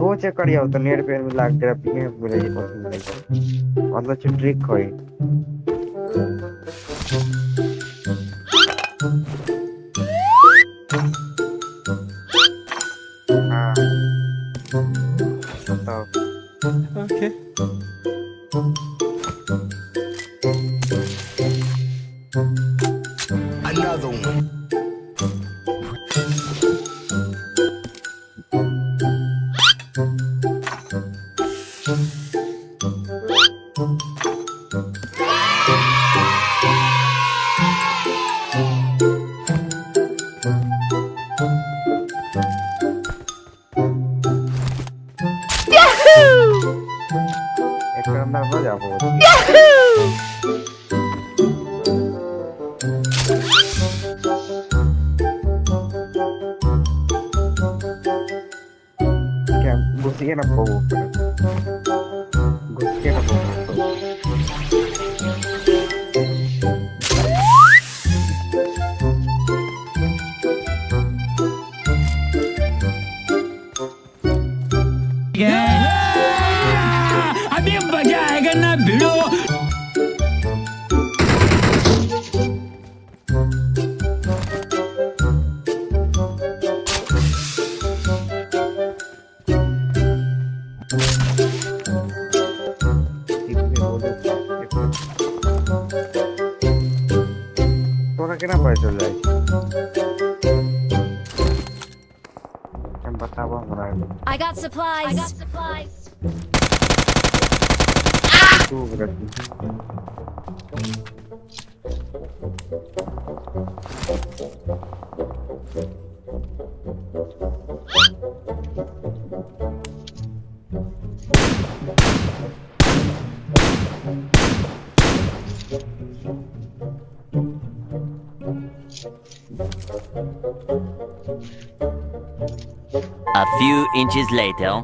दो चेक करियो तो नेट पे मिला ग्राफिक में मिले ये पसंद नहीं मतलब जो ट्रिक होई हाँ बताओ Okay. Another one. Yahoo! na gusto na po gusto na po Yeah! yeah! I got supplies. I got supplies. A few inches later.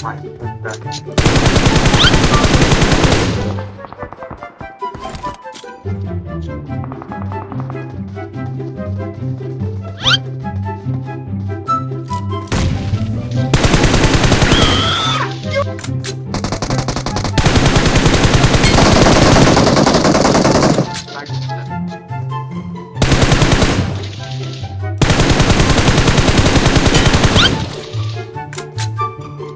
Thank you.